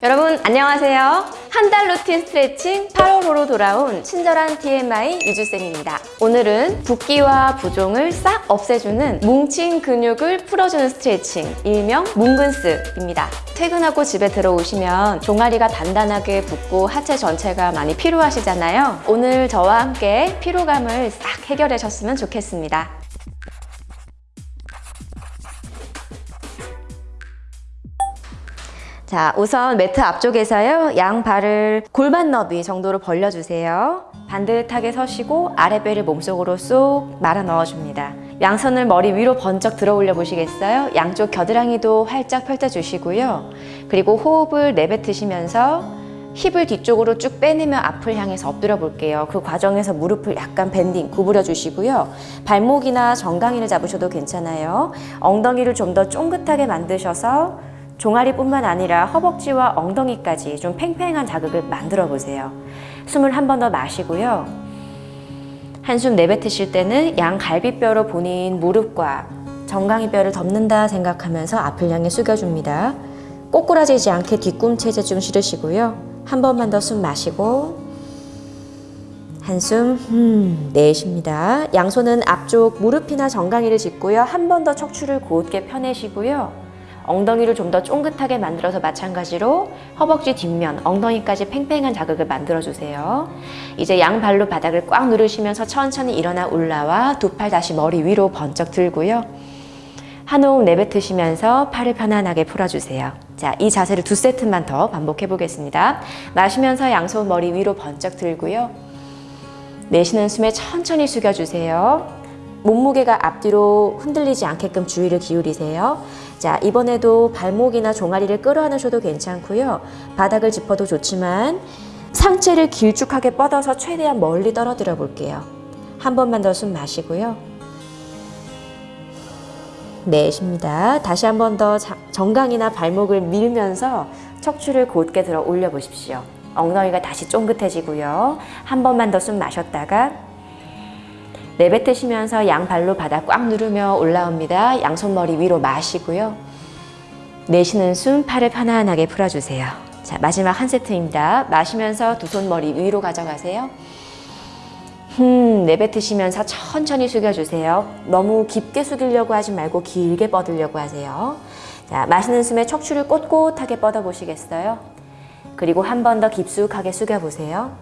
여러분 안녕하세요. 한 달 루틴 스트레칭 8월호로 돌아온 친절한 TMI 유주쌤입니다. 오늘은 붓기와 부종을 싹 없애주는 뭉친 근육을 풀어주는 스트레칭 일명 뭉근스입니다. 퇴근하고 집에 들어오시면 종아리가 단단하게 붓고 하체 전체가 많이 피로하시잖아요. 오늘 저와 함께 피로감을 싹 해결하셨으면 좋겠습니다. 자, 우선 매트 앞쪽에서요. 양 발을 골반 너비 정도로 벌려주세요. 반듯하게 서시고 아랫배를 몸속으로 쏙 말아 넣어줍니다. 양손을 머리 위로 번쩍 들어 올려 보시겠어요? 양쪽 겨드랑이도 활짝 펼쳐주시고요. 그리고 호흡을 내뱉으시면서 힙을 뒤쪽으로 쭉 빼내며 앞을 향해서 엎드려 볼게요. 그 과정에서 무릎을 약간 밴딩, 구부려 주시고요. 발목이나 정강이를 잡으셔도 괜찮아요. 엉덩이를 좀 더 쫑긋하게 만드셔서 종아리뿐만 아니라 허벅지와 엉덩이까지 좀 팽팽한 자극을 만들어 보세요. 숨을 한 번 더 마시고요. 한숨 내뱉으실 때는 양 갈비뼈로 본인 무릎과 정강이뼈를 덮는다 생각하면서 앞을 향해 숙여줍니다. 꼬꾸라지지 않게 뒤꿈치에 좀 실으시고요. 한 번만 더 숨 마시고 한숨 음, 내쉽니다. 양손은 앞쪽 무릎이나 정강이를 짚고요. 한 번 더 척추를 곧게 펴내시고요. 엉덩이를 좀 더 쫑긋하게 만들어서 마찬가지로 허벅지 뒷면, 엉덩이까지 팽팽한 자극을 만들어주세요. 이제 양발로 바닥을 꽉 누르시면서 천천히 일어나 올라와 두 팔 다시 머리 위로 번쩍 들고요. 한 호흡 내뱉으시면서 팔을 편안하게 풀어주세요. 자, 이 자세를 두 세트만 더 반복해 보겠습니다. 마시면서 양손 머리 위로 번쩍 들고요. 내쉬는 숨에 천천히 숙여주세요. 몸무게가 앞뒤로 흔들리지 않게끔 주의를 기울이세요. 자, 이번에도 발목이나 종아리를 끌어안으셔도 괜찮고요. 바닥을 짚어도 좋지만 상체를 길쭉하게 뻗어서 최대한 멀리 떨어뜨려 볼게요. 한 번만 더 숨 마시고요. 내쉽니다. 다시 한 번 더 정강이나 발목을 밀면서 척추를 곧게 들어 올려 보십시오. 엉덩이가 다시 쫑긋해지고요. 한 번만 더 숨 마셨다가 내뱉으시면서 양발로 바닥 꽉 누르며 올라옵니다. 양손머리 위로 마시고요. 내쉬는 숨 팔을 편안하게 풀어주세요. 자 마지막 한 세트입니다. 마시면서 두 손 머리 위로 가져가세요. 음, 내뱉으시면서 천천히 숙여주세요. 너무 깊게 숙이려고 하지 말고 길게 뻗으려고 하세요. 자, 마시는 숨에 척추를 꼿꼿하게 뻗어보시겠어요? 그리고 한 번 더 깊숙하게 숙여보세요.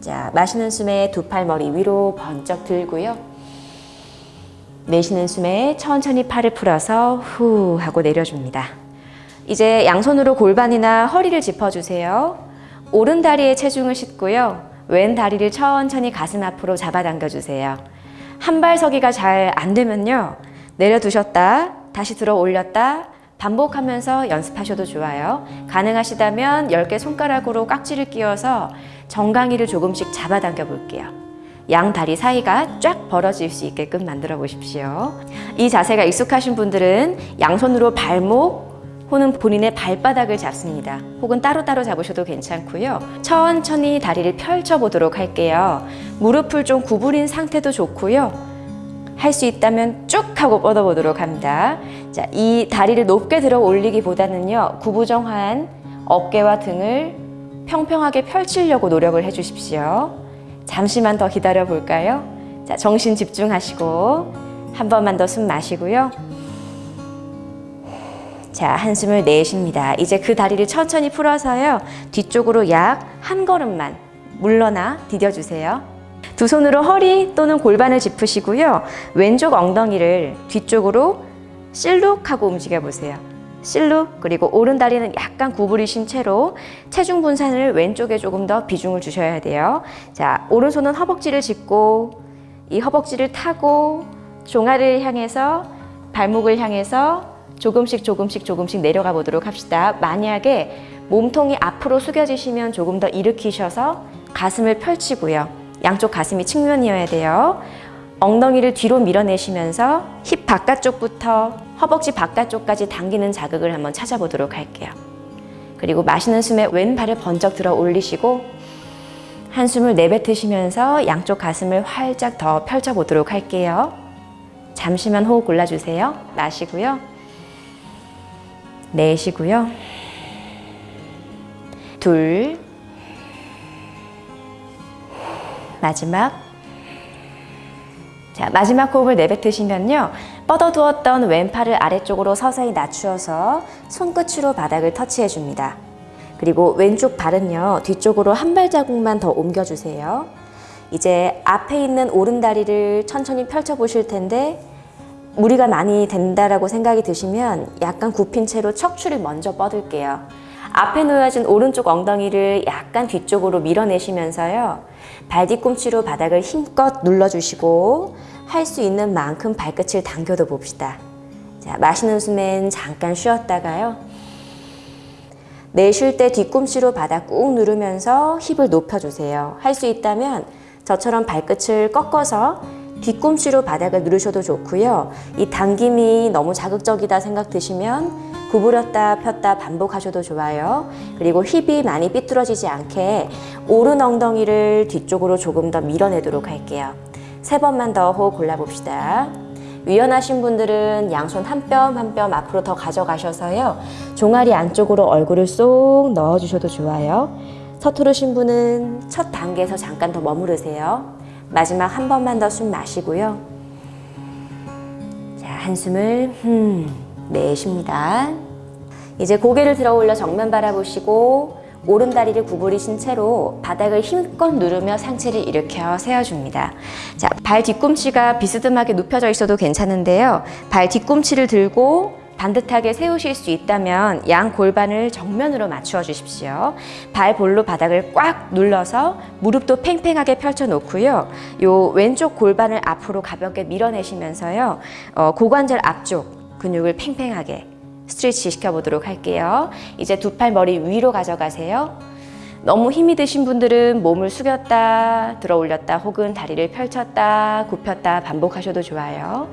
자, 마시는 숨에 두 팔 머리 위로 번쩍 들고요. 내쉬는 숨에 천천히 팔을 풀어서 후 하고 내려줍니다. 이제 양손으로 골반이나 허리를 짚어주세요. 오른 다리에 체중을 싣고요. 왼 다리를 천천히 가슴 앞으로 잡아당겨 주세요. 한 발 서기가 잘 안 되면요. 내려두셨다, 다시 들어 올렸다, 반복하면서 연습하셔도 좋아요. 가능하시다면 10개 손가락으로 깍지를 끼워서 정강이를 조금씩 잡아당겨 볼게요. 양 다리 사이가 쫙 벌어질 수 있게끔 만들어 보십시오. 이 자세가 익숙하신 분들은 양손으로 발목, 혹은 본인의 발바닥을 잡습니다. 혹은 따로따로 잡으셔도 괜찮고요. 천천히 다리를 펼쳐보도록 할게요. 무릎을 좀 구부린 상태도 좋고요. 할 수 있다면 쭉 하고 뻗어보도록 합니다. 자, 이 다리를 높게 들어 올리기보다는요. 구부정한 어깨와 등을 평평하게 펼치려고 노력을 해주십시오. 잠시만 더 기다려 볼까요? 자, 정신 집중하시고 한 번만 더 숨 마시고요. 자, 한숨을 내쉽니다. 이제 그 다리를 천천히 풀어서요. 뒤쪽으로 약 한 걸음만 물러나 디뎌주세요. 두 손으로 허리 또는 골반을 짚으시고요. 왼쪽 엉덩이를 뒤쪽으로 실룩하고 움직여 보세요. 실룩 그리고 오른 다리는 약간 구부리신 채로 체중 분산을 왼쪽에 조금 더 비중을 주셔야 돼요. 자, 오른손은 허벅지를 짚고 이 허벅지를 타고 종아리를 향해서 발목을 향해서 조금씩 조금씩 조금씩 내려가 보도록 합시다. 만약에 몸통이 앞으로 숙여지시면 조금 더 일으키셔서 가슴을 펼치고요. 양쪽 가슴이 측면이어야 돼요. 엉덩이를 뒤로 밀어내시면서 힙 바깥쪽부터 허벅지 바깥쪽까지 당기는 자극을 한번 찾아보도록 할게요. 그리고 마시는 숨에 왼발을 번쩍 들어 올리시고 한숨을 내뱉으시면서 양쪽 가슴을 활짝 더 펼쳐보도록 할게요. 잠시만 호흡 골라주세요. 마시고요. 내쉬고요. 둘, 마지막. 자, 마지막 호흡을 내뱉으시면요. 뻗어두었던 왼팔을 아래쪽으로 서서히 낮추어서 손끝으로 바닥을 터치해 줍니다. 그리고 왼쪽 발은요, 뒤쪽으로 한 발자국만 더 옮겨주세요. 이제 앞에 있는 오른다리를 천천히 펼쳐보실 텐데, 무리가 많이 된다라고 생각이 드시면 약간 굽힌 채로 척추를 먼저 뻗을게요. 앞에 놓여진 오른쪽 엉덩이를 약간 뒤쪽으로 밀어내시면서요. 발 뒤꿈치로 바닥을 힘껏 눌러주시고 할 수 있는 만큼 발끝을 당겨도 봅시다. 자, 마시는 숨엔 잠깐 쉬었다가요. 내쉴 때 뒤꿈치로 바닥 꾹 누르면서 힙을 높여주세요. 할 수 있다면 저처럼 발끝을 꺾어서 뒤꿈치로 바닥을 누르셔도 좋고요. 이 당김이 너무 자극적이다 생각 드시면 구부렸다 폈다 반복하셔도 좋아요. 그리고 힙이 많이 삐뚤어지지 않게 오른 엉덩이를 뒤쪽으로 조금 더 밀어내도록 할게요. 세 번만 더 호흡 골라봅시다. 유연하신 분들은 양손 한 뼘 한 뼘 앞으로 더 가져가셔서요. 종아리 안쪽으로 얼굴을 쏙 넣어주셔도 좋아요. 서투르신 분은 첫 단계에서 잠깐 더 머무르세요. 마지막 한 번만 더 숨 마시고요. 자, 한숨을 흠 내쉽니다. 이제 고개를 들어 올려 정면 바라보시고 오른 다리를 구부리신 채로 바닥을 힘껏 누르며 상체를 일으켜 세워줍니다. 자, 발 뒤꿈치가 비스듬하게 눕혀져 있어도 괜찮은데요. 발 뒤꿈치를 들고 반듯하게 세우실 수 있다면 양 골반을 정면으로 맞추어 주십시오. 발 볼로 바닥을 꽉 눌러서 무릎도 팽팽하게 펼쳐 놓고요. 요 왼쪽 골반을 앞으로 가볍게 밀어내시면서요. 어, 고관절 앞쪽 근육을 팽팽하게 스트레치 시켜보도록 할게요. 이제 두 팔 머리 위로 가져가세요. 너무 힘이 드신 분들은 몸을 숙였다, 들어 올렸다, 혹은 다리를 펼쳤다, 굽혔다 반복하셔도 좋아요.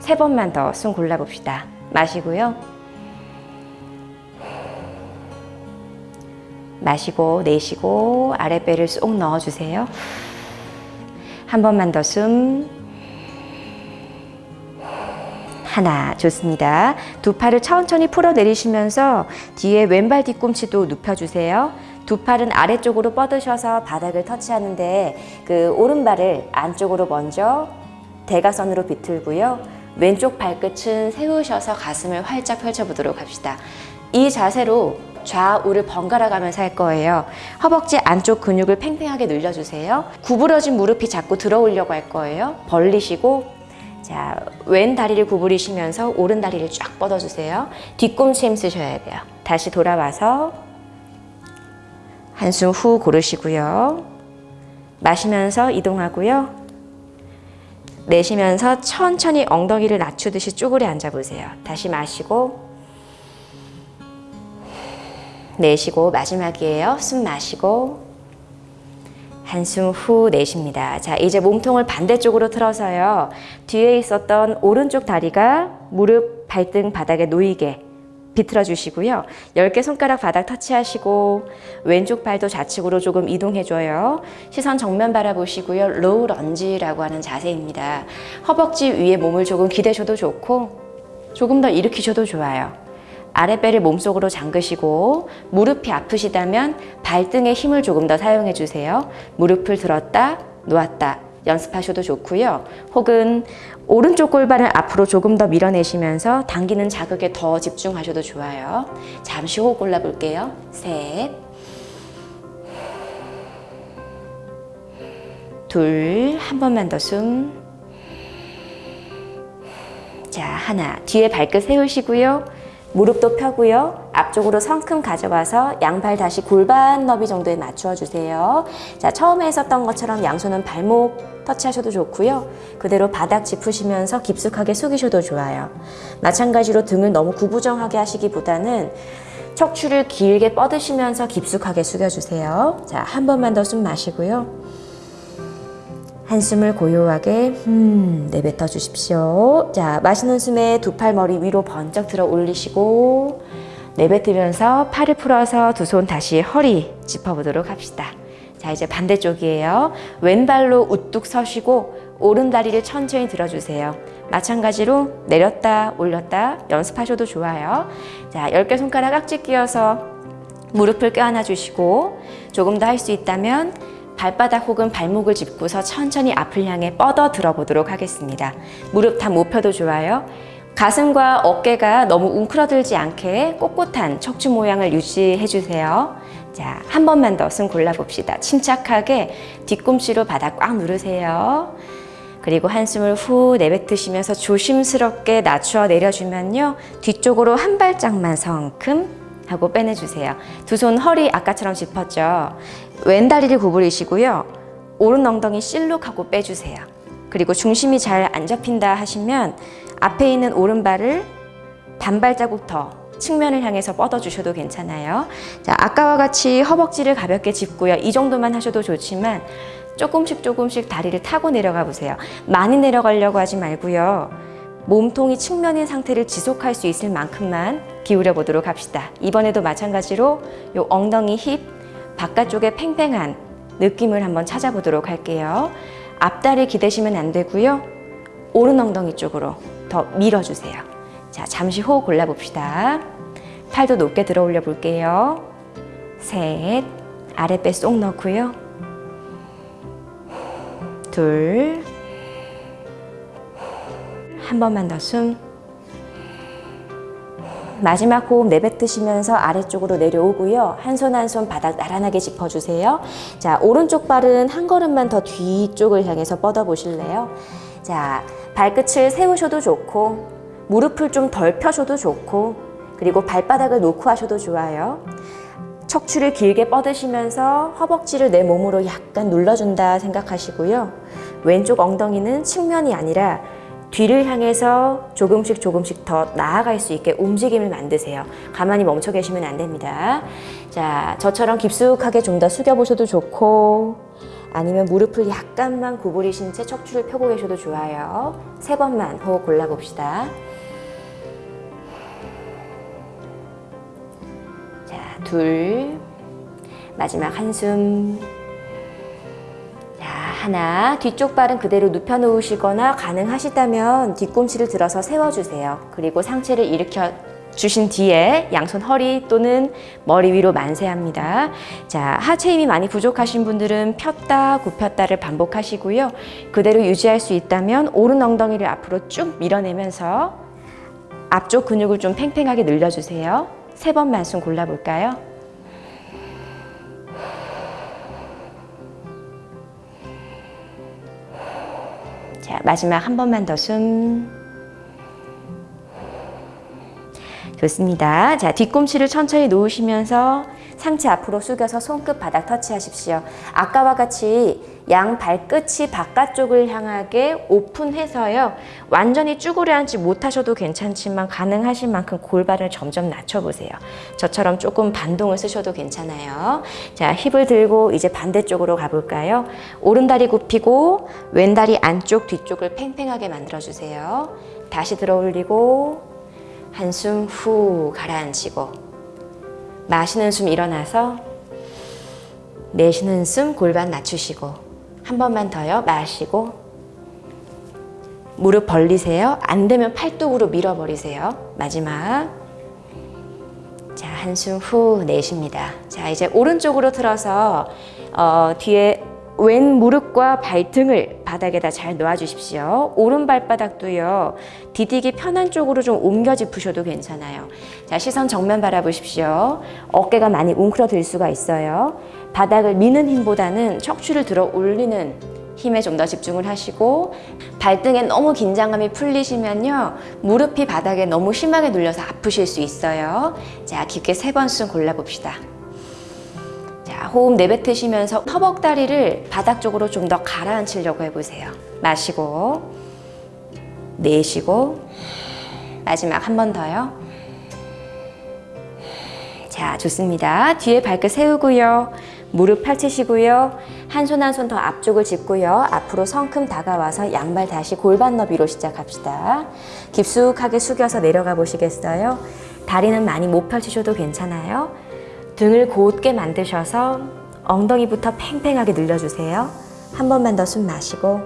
세 번만 더 숨 골라봅시다. 마시고요. 마시고 내쉬고 아랫배를 쏙 넣어주세요. 한 번만 더 숨. 하나 좋습니다. 두 팔을 천천히 풀어 내리시면서 뒤에 왼발 뒤꿈치도 눕혀주세요. 두 팔은 아래쪽으로 뻗으셔서 바닥을 터치하는데 그 오른발을 안쪽으로 먼저 대각선으로 비틀고요. 왼쪽 발끝은 세우셔서 가슴을 활짝 펼쳐보도록 합시다. 이 자세로 좌우를 번갈아 가면서 할 거예요. 허벅지 안쪽 근육을 팽팽하게 늘려주세요. 구부러진 무릎이 자꾸 들어오려고 할 거예요. 벌리시고 자, 왼 다리를 구부리시면서 오른 다리를 쫙 뻗어주세요. 뒤꿈치 힘 쓰셔야 돼요. 다시 돌아와서 한숨 후 고르시고요. 마시면서 이동하고요. 내쉬면서 천천히 엉덩이를 낮추듯이 쭈그려 앉아보세요. 다시 마시고 내쉬고 마지막이에요. 숨 마시고 한숨 후 내쉽니다. 자, 이제 몸통을 반대쪽으로 틀어서요. 뒤에 있었던 오른쪽 다리가 무릎, 발등 바닥에 놓이게 비틀어 주시고요. 10개 손가락 바닥 터치하시고 왼쪽 발도 좌측으로 조금 이동해 줘요. 시선 정면 바라보시고요. low lunge라고 하는 자세입니다. 허벅지 위에 몸을 조금 기대셔도 좋고 조금 더 일으키셔도 좋아요. 아랫배를 몸속으로 잠그시고 무릎이 아프시다면 발등에 힘을 조금 더 사용해 주세요. 무릎을 들었다 놓았다 연습하셔도 좋고요. 혹은 오른쪽 골반을 앞으로 조금 더 밀어내시면서 당기는 자극에 더 집중하셔도 좋아요. 잠시 호흡 골라볼게요. 셋, 둘, 한 번만 더 숨. 자, 하나. 뒤에 발끝 세우시고요. 무릎도 펴고요. 앞쪽으로 성큼 가져와서 양발 다시 골반 너비 정도에 맞추어 주세요. 자, 처음에 했었던 것처럼 양손은 발목 터치하셔도 좋고요. 그대로 바닥 짚으시면서 깊숙하게 숙이셔도 좋아요. 마찬가지로 등을 너무 구부정하게 하시기보다는 척추를 길게 뻗으시면서 깊숙하게 숙여주세요. 자, 한 번만 더 숨 마시고요. 한숨을 고요하게 음, 내뱉어 주십시오. 자, 마시는 숨에 두 팔 머리 위로 번쩍 들어 올리시고 내뱉으면서 팔을 풀어서 두 손 다시 허리 짚어보도록 합시다. 자, 이제 반대쪽이에요. 왼발로 우뚝 서시고 오른 다리를 천천히 들어주세요. 마찬가지로 내렸다 올렸다 연습하셔도 좋아요. 자, 10개 손가락 깍지 끼워서 무릎을 껴안아 주시고 조금 더 할 수 있다면 발바닥 혹은 발목을 짚고서 천천히 앞을 향해 뻗어 들어보도록 하겠습니다. 무릎 다 못 펴도 좋아요. 가슴과 어깨가 너무 웅크러들지 않게 꼿꼿한 척추 모양을 유지해 주세요. 자, 한 번만 더 숨 골라봅시다. 침착하게 뒤꿈치로 바닥 꽉 누르세요. 그리고 한숨을 후 내뱉으시면서 조심스럽게 낮추어 내려주면요. 뒤쪽으로 한 발짝만 성큼 하고 빼내주세요. 두 손 허리 아까처럼 짚었죠. 왼 다리를 구부리시고요. 오른 엉덩이 실룩하고 빼주세요. 그리고 중심이 잘 안 잡힌다 하시면 앞에 있는 오른발을 반발자국 더 측면을 향해서 뻗어주셔도 괜찮아요. 자, 아까와 같이 허벅지를 가볍게 짚고요. 이 정도만 하셔도 좋지만 조금씩 조금씩 다리를 타고 내려가 보세요. 많이 내려가려고 하지 말고요. 몸통이 측면인 상태를 지속할 수 있을 만큼만 기울여 보도록 합시다. 이번에도 마찬가지로 요 엉덩이 힙 바깥쪽에 팽팽한 느낌을 한번 찾아보도록 할게요. 앞다리 기대시면 안 되고요. 오른 엉덩이 쪽으로 더 밀어주세요. 자, 잠시 호흡 골라봅시다. 팔도 높게 들어 올려 볼게요. 셋, 아랫배 쏙 넣고요. 둘, 한 번만 더 숨. 마지막 호흡 내뱉으시면서 아래쪽으로 내려오고요. 한 손 한 손 바닥 나란하게 짚어주세요. 자, 오른쪽 발은 한 걸음만 더 뒤쪽을 향해서 뻗어 보실래요? 자, 발끝을 세우셔도 좋고, 무릎을 좀 덜 펴셔도 좋고, 그리고 발바닥을 놓고 하셔도 좋아요. 척추를 길게 뻗으시면서 허벅지를 내 몸으로 약간 눌러준다 생각하시고요. 왼쪽 엉덩이는 측면이 아니라 뒤를 향해서 조금씩 조금씩 더 나아갈 수 있게 움직임을 만드세요. 가만히 멈춰 계시면 안 됩니다. 자, 저처럼 깊숙하게 좀 더 숙여 보셔도 좋고 아니면 무릎을 약간만 구부리신 채 척추를 펴고 계셔도 좋아요. 세 번만 호흡 골라 봅시다. 자, 둘. 마지막 한숨. 자, 하나. 뒤쪽 발은 그대로 눕혀 놓으시거나 가능하시다면 뒤꿈치를 들어서 세워주세요. 그리고 상체를 일으켜 주신 뒤에 양손 허리 또는 머리 위로 만세합니다. 자, 하체 힘이 많이 부족하신 분들은 폈다 굽혔다를 반복하시고요. 그대로 유지할 수 있다면 오른 엉덩이를 앞으로 쭉 밀어내면서 앞쪽 근육을 좀 팽팽하게 늘려주세요. 세 번만 숨 골라볼까요? 자, 마지막 한 번만 더 숨. 좋습니다. 자, 뒤꿈치를 천천히 놓으시면서 상체 앞으로 숙여서 손끝 바닥 터치하십시오. 아까와 같이 양 발끝이 바깥쪽을 향하게 오픈해서요. 완전히 쭈그려 앉지 못하셔도 괜찮지만 가능하신 만큼 골반을 점점 낮춰보세요. 저처럼 조금 반동을 쓰셔도 괜찮아요. 자, 힙을 들고 이제 반대쪽으로 가볼까요? 오른다리 굽히고 왼다리 안쪽 뒤쪽을 팽팽하게 만들어주세요. 다시 들어 올리고 한숨 후 가라앉히고 마시는 숨 일어나서 내쉬는 숨 골반 낮추시고 한 번만 더요. 마시고 무릎 벌리세요. 안 되면 팔뚝으로 밀어버리세요. 마지막. 자 한숨 후 내쉽니다. 자 이제 오른쪽으로 틀어서 어, 뒤에 왼 무릎과 발등을 바닥에다 잘 놓아 주십시오. 오른 발바닥도요. 디디기 편한 쪽으로 좀 옮겨 짚으셔도 괜찮아요. 자, 시선 정면 바라보십시오. 어깨가 많이 웅크러들 수가 있어요. 바닥을 미는 힘보다는 척추를 들어 올리는 힘에 좀 더 집중을 하시고 발등에 너무 긴장감이 풀리시면요. 무릎이 바닥에 너무 심하게 눌려서 아프실 수 있어요. 자, 깊게 세 번 숨 골라봅시다. 자, 호흡 내뱉으시면서 허벅다리를 바닥 쪽으로 좀 더 가라앉히려고 해보세요. 마시고, 내쉬고, 마지막 한 번 더요. 자, 좋습니다. 뒤에 발끝 세우고요. 무릎 펼치시고요. 한 손 한 손 더 앞쪽을 짚고요. 앞으로 성큼 다가와서 양발 다시 골반 너비로 시작합시다. 깊숙하게 숙여서 내려가 보시겠어요? 다리는 많이 못 펼치셔도 괜찮아요. 등을 곧게 만드셔서 엉덩이부터 팽팽하게 늘려주세요. 한 번만 더 숨 마시고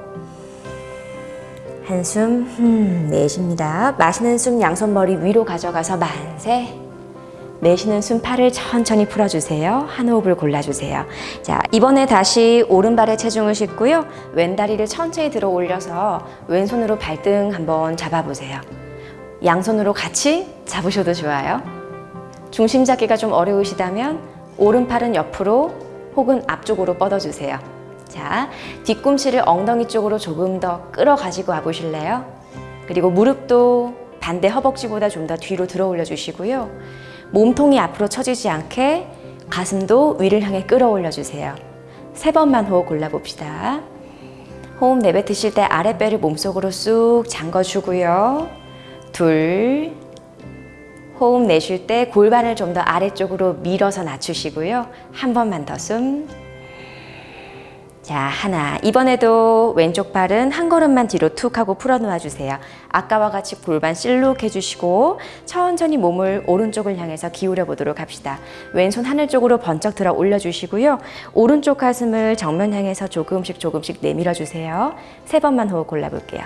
한숨 흠, 내쉽니다. 마시는 숨 양손 머리 위로 가져가서 만세 내쉬는 숨 팔을 천천히 풀어주세요. 한 호흡을 골라주세요. 자, 이번에 다시 오른발에 체중을 싣고요. 왼다리를 천천히 들어 올려서 왼손으로 발등 한번 잡아보세요. 양손으로 같이 잡으셔도 좋아요. 중심 잡기가 좀 어려우시다면 오른팔은 옆으로 혹은 앞쪽으로 뻗어주세요. 자, 뒤꿈치를 엉덩이 쪽으로 조금 더 끌어가지고 와보실래요? 그리고 무릎도 반대 허벅지보다 좀 더 뒤로 들어 올려주시고요. 몸통이 앞으로 처지지 않게 가슴도 위를 향해 끌어올려 주세요. 세 번만 호흡 골라봅시다. 호흡 내뱉으실 때 아랫배를 몸속으로 쑥 잠궈주고요. 둘. 호흡 내쉴 때 골반을 좀 더 아래쪽으로 밀어서 낮추시고요. 한 번만 더 숨. 자, 하나. 이번에도 왼쪽 발은 한 걸음만 뒤로 툭 하고 풀어 놓아 주세요. 아까와 같이 골반 실룩 해주시고 천천히 몸을 오른쪽을 향해서 기울여 보도록 합시다. 왼손 하늘 쪽으로 번쩍 들어 올려주시고요. 오른쪽 가슴을 정면 향해서 조금씩 조금씩 내밀어 주세요. 세 번만 호흡 골라볼게요.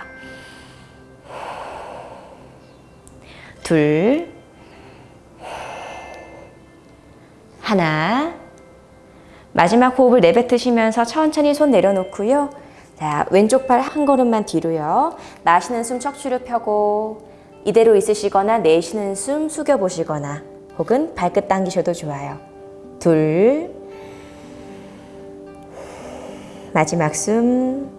둘, 하나, 마지막 호흡을 내뱉으시면서 천천히 손 내려놓고요. 자, 왼쪽 팔 한 걸음만 뒤로요. 나시는 숨 척추를 펴고 이대로 있으시거나 내쉬는 숨 숙여 보시거나 혹은 발끝 당기셔도 좋아요. 둘. 마지막 숨.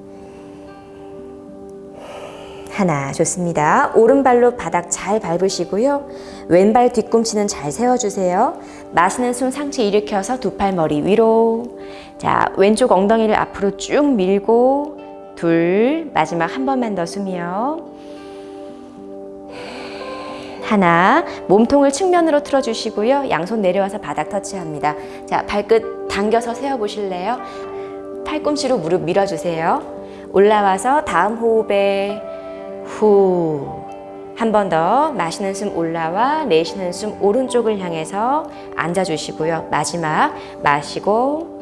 하나 좋습니다. 오른발로 바닥 잘 밟으시고요. 왼발 뒤꿈치는 잘 세워주세요. 마시는 숨 상체 일으켜서 두 팔 머리 위로. 자 왼쪽 엉덩이를 앞으로 쭉 밀고 둘 마지막 한 번만 더 숨이요. 하나 몸통을 측면으로 틀어주시고요. 양손 내려와서 바닥 터치합니다. 자 발끝 당겨서 세워보실래요? 팔꿈치로 무릎 밀어주세요. 올라와서 다음 호흡에 후. 한 번 더 마시는 숨 올라와 내쉬는 숨 오른쪽을 향해서 앉아주시고요. 마지막 마시고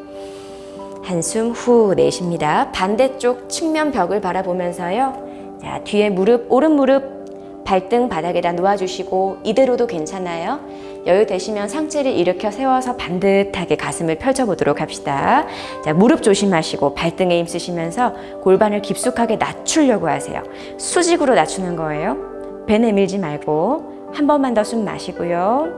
한숨 후 내쉽니다. 반대쪽 측면 벽을 바라보면서요. 자, 뒤에 무릎, 오른 무릎 발등 바닥에다 놓아주시고 이대로도 괜찮아요. 여유 되시면 상체를 일으켜 세워서 반듯하게 가슴을 펼쳐보도록 합시다. 자, 무릎 조심하시고 발등에 힘 쓰시면서 골반을 깊숙하게 낮추려고 하세요. 수직으로 낮추는 거예요. 배 내밀지 말고 한 번만 더 숨 마시고요.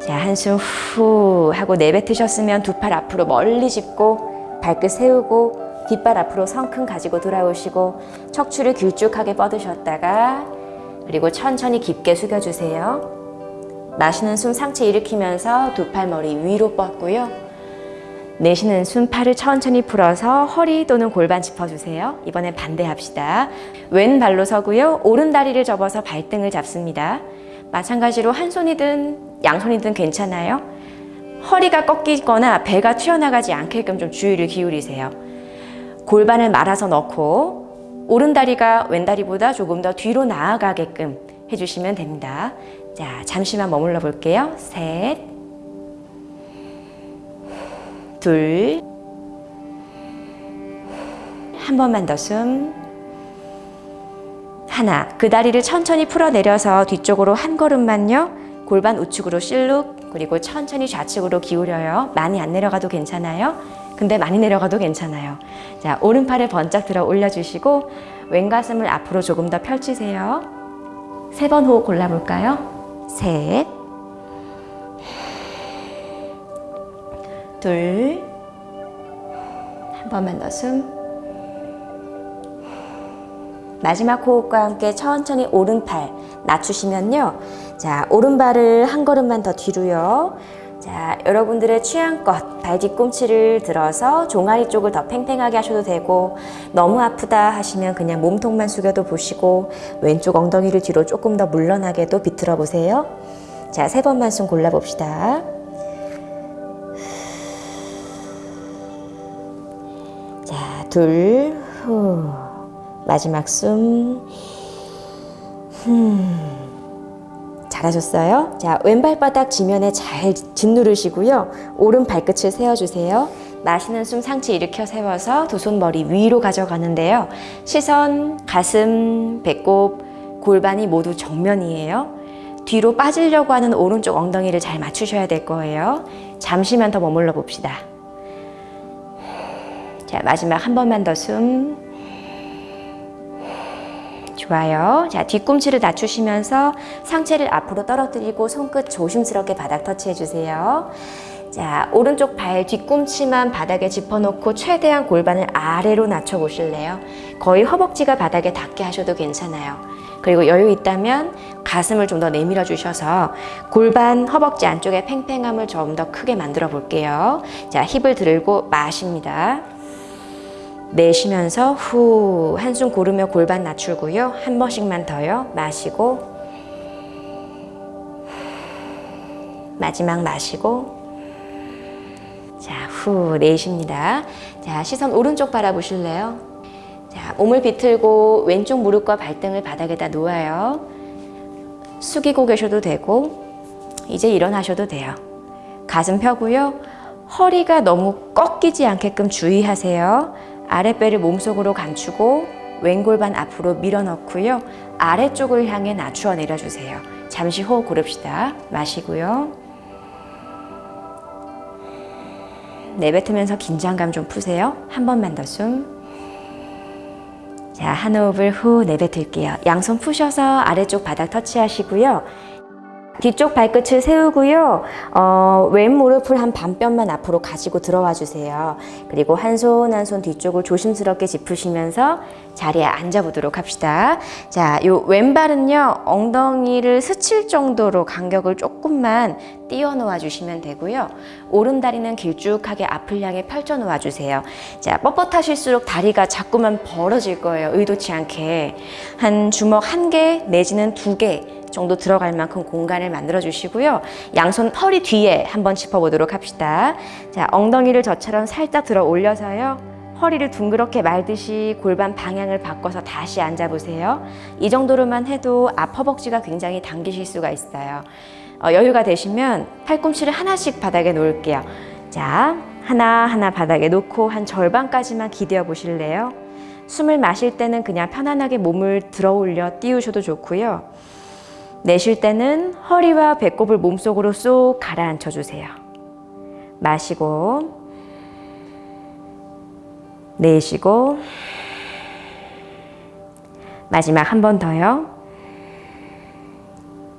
자, 한숨 후 하고 내뱉으셨으면 두 팔 앞으로 멀리 짚고 발끝 세우고 뒷발 앞으로 성큼 가지고 돌아오시고 척추를 길쭉하게 뻗으셨다가 그리고 천천히 깊게 숙여주세요. 마시는 숨 상체 일으키면서 두 팔 머리 위로 뻗고요. 내쉬는 숨 팔을 천천히 풀어서 허리 또는 골반 짚어주세요. 이번엔 반대합시다. 왼발로 서고요. 오른 다리를 접어서 발등을 잡습니다. 마찬가지로 한 손이든 양손이든 괜찮아요. 허리가 꺾이거나 배가 튀어나가지 않게끔 좀 주의를 기울이세요. 골반을 말아서 넣고 오른 다리가 왼 다리보다 조금 더 뒤로 나아가게끔 해주시면 됩니다. 자, 잠시만 머물러 볼게요. 셋, 둘, 한 번만 더 숨. 하나, 그 다리를 천천히 풀어내려서 뒤쪽으로 한 걸음만요. 골반 우측으로 실룩, 그리고 천천히 좌측으로 기울여요. 많이 안 내려가도 괜찮아요. 근데 많이 내려가도 괜찮아요. 자, 오른팔을 번쩍 들어 올려주시고 왼가슴을 앞으로 조금 더 펼치세요. 세 번 호흡 골라볼까요? 셋, 둘, 한 번만 더 숨. 마지막 호흡과 함께 천천히 오른팔 낮추시면요. 자, 오른발을 한 걸음만 더 뒤로요. 자, 여러분들의 취향껏 발 뒤꿈치를 들어서 종아리 쪽을 더 팽팽하게 하셔도 되고 너무 아프다 하시면 그냥 몸통만 숙여도 보시고 왼쪽 엉덩이를 뒤로 조금 더 물러나게도 비틀어 보세요. 자, 세 번만 숨 골라봅시다. 자, 둘, 후. 마지막 숨. 흠. 잘하셨어요. 자, 왼발바닥 지면에 잘 짓누르시고요. 오른 발끝을 세워주세요. 마시는 숨 상체 일으켜 세워서 두 손 머리 위로 가져가는데요. 시선, 가슴, 배꼽, 골반이 모두 정면이에요. 뒤로 빠지려고 하는 오른쪽 엉덩이를 잘 맞추셔야 될 거예요. 잠시만 더 머물러 봅시다. 자, 마지막 한 번만 더 숨. 좋아요. 자, 뒤꿈치를 낮추시면서 상체를 앞으로 떨어뜨리고 손끝 조심스럽게 바닥 터치해 주세요. 자, 오른쪽 발 뒤꿈치만 바닥에 짚어놓고 최대한 골반을 아래로 낮춰 보실래요? 거의 허벅지가 바닥에 닿게 하셔도 괜찮아요. 그리고 여유 있다면 가슴을 좀 더 내밀어 주셔서 골반, 허벅지 안쪽에 팽팽함을 좀 더 크게 만들어 볼게요. 자, 힙을 들고 마십니다. 내쉬면서 후 한숨 고르며 골반 낮추고요. 한 번씩만 더요. 마시고 마지막 마시고 자, 후 내쉽니다. 자, 시선 오른쪽 바라보실래요? 자, 몸을 비틀고 왼쪽 무릎과 발등을 바닥에다 놓아요. 숙이고 계셔도 되고 이제 일어나셔도 돼요. 가슴 펴고요. 허리가 너무 꺾이지 않게끔 주의하세요. 아랫배를 몸속으로 감추고 왼골반 앞으로 밀어넣고요. 아래쪽을 향해 낮추어 내려주세요. 잠시 호흡 고릅시다. 마시고요. 내뱉으면서 긴장감 좀 푸세요. 한 번만 더 숨. 자, 한 호흡을 후 내뱉을게요. 양손 푸셔서 아래쪽 바닥 터치하시고요. 뒤쪽 발끝을 세우고요. 어, 왼 무릎을 한 반뼘만 앞으로 가지고 들어와 주세요. 그리고 한손 한손 뒤쪽을 조심스럽게 짚으시면서 자리에 앉아 보도록 합시다. 자, 요 왼발은요. 엉덩이를 스칠 정도로 간격을 조금만 띄워 놓아 주시면 되고요. 오른 다리는 길쭉하게 앞을 향해 펼쳐 놓아 주세요. 자, 뻣뻣하실수록 다리가 자꾸만 벌어질 거예요. 의도치 않게. 한 주먹 한 개 내지는 두 개 정도 들어갈 만큼 공간을 만들어 주시고요. 양손 허리 뒤에 한번 짚어보도록 합시다. 자, 엉덩이를 저처럼 살짝 들어 올려서요. 허리를 둥그렇게 말듯이 골반 방향을 바꿔서 다시 앉아보세요. 이 정도로만 해도 앞 허벅지가 굉장히 당기실 수가 있어요. 어, 여유가 되시면 팔꿈치를 하나씩 바닥에 놓을게요. 자, 하나하나 바닥에 놓고 한 절반까지만 기대어 보실래요? 숨을 마실 때는 그냥 편안하게 몸을 들어 올려 띄우셔도 좋고요. 내쉴 때는 허리와 배꼽을 몸속으로 쏙 가라앉혀 주세요. 마시고 내쉬고 마지막 한 번 더요.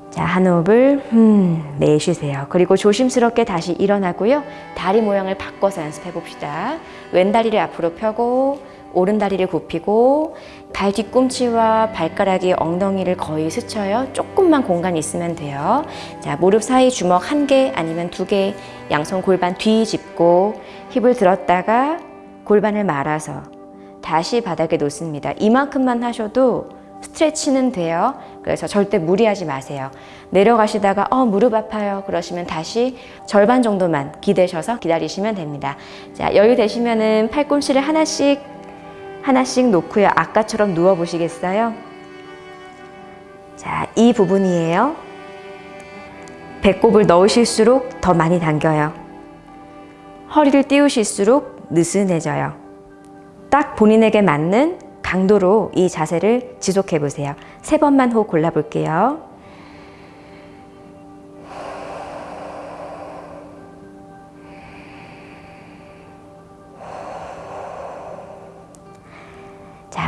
자, 한 호흡을 음, 내쉬세요. 그리고 조심스럽게 다시 일어나고요. 다리 모양을 바꿔서 연습해 봅시다. 왼 다리를 앞으로 펴고 오른 다리를 굽히고 발 뒤꿈치와 발가락이 엉덩이를 거의 스쳐요. 조금만 공간이 있으면 돼요. 자, 무릎 사이 주먹 한 개 아니면 두 개, 양손 골반 뒤 짚고 힙을 들었다가 골반을 말아서 다시 바닥에 놓습니다. 이만큼만 하셔도 스트레치는 돼요. 그래서 절대 무리하지 마세요. 내려가시다가 어 무릎 아파요 그러시면 다시 절반 정도만 기대셔서 기다리시면 됩니다. 자 여유 되시면은 팔꿈치를 하나씩 하나씩 놓고요. 아까처럼 누워 보시겠어요? 자, 이 부분이에요. 배꼽을 넣으실수록 더 많이 당겨요. 허리를 띄우실수록 느슨해져요. 딱 본인에게 맞는 강도로 이 자세를 지속해 보세요. 세 번만 호흡 골라 볼게요.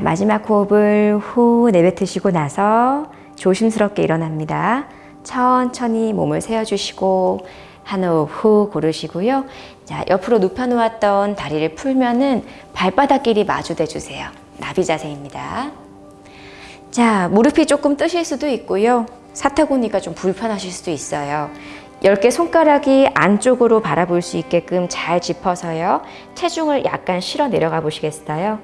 마지막 호흡을 후 내뱉으시고 나서 조심스럽게 일어납니다. 천천히 몸을 세워주시고 한 호흡 후 고르시고요. 자, 옆으로 눕혀놓았던 다리를 풀면은 발바닥끼리 마주대 주세요. 나비 자세입니다. 자, 무릎이 조금 뜨실 수도 있고요. 사타구니가 좀 불편하실 수도 있어요. 10개 손가락이 안쪽으로 바라볼 수 있게끔 잘 짚어서요. 체중을 약간 실어 내려가 보시겠어요?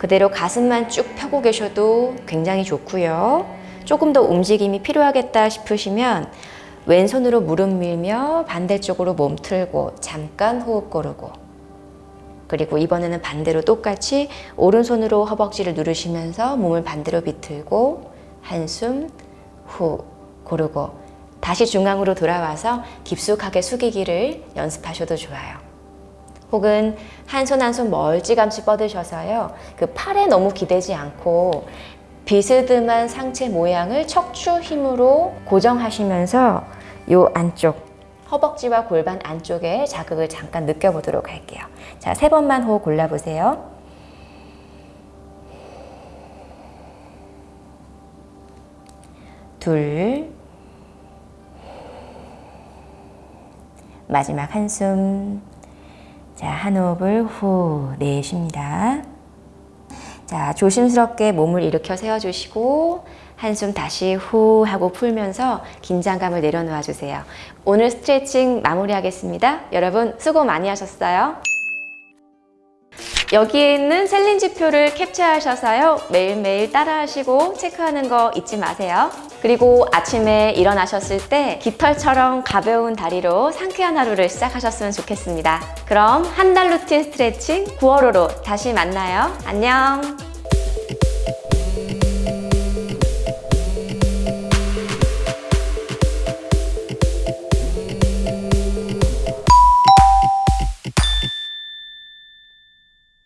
그대로 가슴만 쭉 펴고 계셔도 굉장히 좋고요. 조금 더 움직임이 필요하겠다 싶으시면 왼손으로 무릎 밀며 반대쪽으로 몸 틀고 잠깐 호흡 고르고 그리고 이번에는 반대로 똑같이 오른손으로 허벅지를 누르시면서 몸을 반대로 비틀고 한숨 후 고르고 다시 중앙으로 돌아와서 깊숙하게 숙이기를 연습하셔도 좋아요. 혹은 한 손 한 손 멀찌감치 뻗으셔서요. 그 팔에 너무 기대지 않고 비스듬한 상체 모양을 척추 힘으로 고정하시면서 요 안쪽 허벅지와 골반 안쪽에 자극을 잠깐 느껴보도록 할게요. 자, 세 번만 호흡 골라보세요. 둘, 마지막 한숨. 자, 한 호흡을 후 내쉽니다. 자, 조심스럽게 몸을 일으켜 세워주시고 한숨 다시 후 하고 풀면서 긴장감을 내려놓아 주세요. 오늘 스트레칭 마무리하겠습니다. 여러분 수고 많이 하셨어요. 여기에 있는 셀린 지표를 캡처하셔서요. 매일매일 따라하시고 체크하는 거 잊지 마세요. 그리고 아침에 일어나셨을 때 깃털처럼 가벼운 다리로 상쾌한 하루를 시작하셨으면 좋겠습니다. 그럼 한 달 루틴 스트레칭 9월호로 다시 만나요. 안녕!